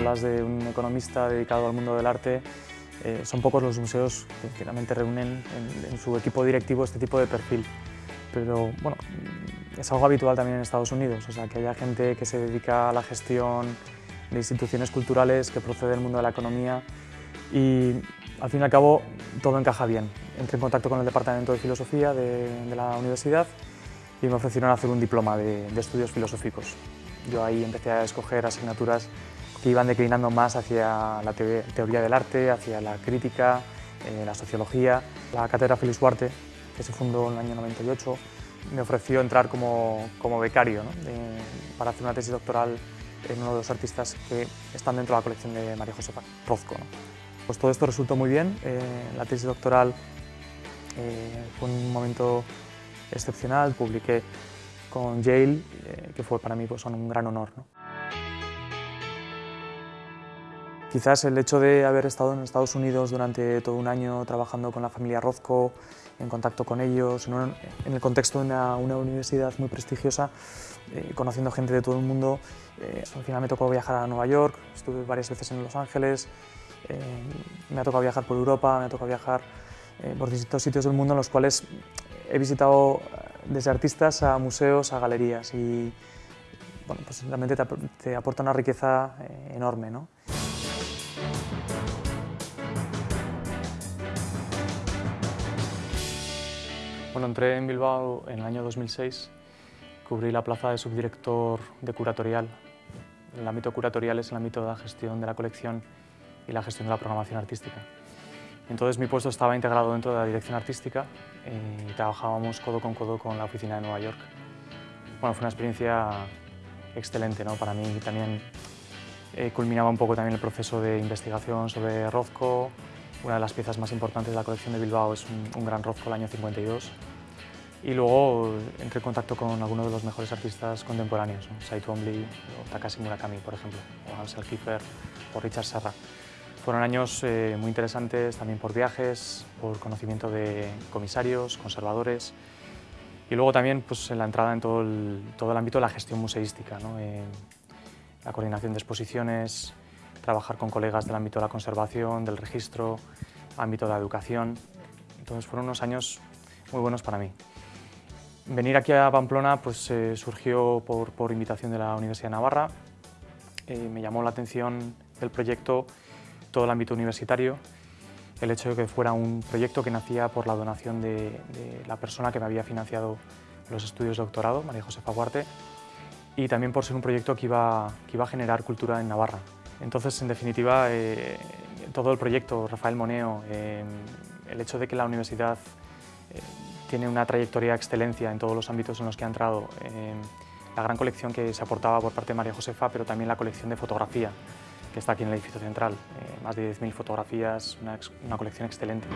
hablas de un economista dedicado al mundo del arte, eh, son pocos los museos que realmente reúnen en, su equipo directivo este tipo de perfil. Pero bueno, es algo habitual también en Estados Unidos, o sea, que haya gente que se dedica a la gestión de instituciones culturales, que procede del mundo de la economía y al fin y al cabo todo encaja bien. Entré en contacto con el Departamento de Filosofía de, la universidad y me ofrecieron hacer un diploma de, de estudios filosóficos. Yo ahí empecé a escoger asignaturas que iban declinando más hacia la teoría del arte, hacia la crítica, eh, la sociología. La cátedra Félix Duarte, que se fundó en el año 98, me ofreció entrar como, como becario para hacer una tesis doctoral en uno de los artistas que están dentro de la colección de María Josefa Rozco. Pues todo esto resultó muy bien. Eh, la tesis doctoral eh, fue un momento excepcional. Publiqué con Yale, que fue para mí pues, un gran honor. Quizás el hecho de haber estado en Estados Unidos durante todo un año trabajando con la familia Rozco, en contacto con ellos, en el contexto de una, universidad muy prestigiosa, eh, conociendo gente de todo el mundo. Eh, al final me tocó viajar a Nueva York, estuve varias veces en Los Ángeles, eh, me ha tocado viajar por Europa, me ha tocado viajar por distintos sitios del mundo en los cuales he visitado desde artistas a museos, a galerías y pues realmente te, te aporta una riqueza enorme. ¿no? Bueno, entré en Bilbao en el año 2006, cubrí la plaza de subdirector de curatorial. El ámbito curatorial es el ámbito de la gestión de la colección y la gestión de la programación artística. Entonces mi puesto estaba integrado dentro de la dirección artística y trabajábamos codo con codo con la oficina de Nueva York. Bueno, fue una experiencia excelente ¿no? para mí. También eh, culminaba un poco también el proceso de investigación sobre Rozco, una de las piezas más importantes de la colección de Bilbao es un, gran Rozco del año 52. Y luego entré en contacto con algunos de los mejores artistas contemporáneos, ¿no? Sai Twombly o Takashi Murakami, por ejemplo, o Ansel Kiefer o Richard Serra. Fueron años eh, muy interesantes también por viajes, por conocimiento de comisarios, conservadores y luego también pues, en la entrada en todo el, todo el ámbito de la gestión museística, ¿no? la coordinación de exposiciones, trabajar con colegas del ámbito de la conservación, del registro, ámbito de la educación. Entonces fueron unos años muy buenos para mí. Venir aquí a Pamplona pues, eh, surgió por, invitación de la Universidad de Navarra. Eh, me llamó la atención del proyecto todo el ámbito universitario, el hecho de que fuera un proyecto que nacía por la donación de, de la persona que me había financiado los estudios de doctorado, María Josefa Guarte, y también por ser un proyecto que iba, que iba a generar cultura en Navarra. Entonces, en definitiva, eh, todo el proyecto, Rafael Moneo, eh, el hecho de que la universidad eh, tiene una trayectoria de excelencia en todos los ámbitos en los que ha entrado, la gran colección que se aportaba por parte de María Josefa, pero también la colección de fotografía, que está aquí en el edificio central, más de 10.000 fotografías, una, una colección excelente.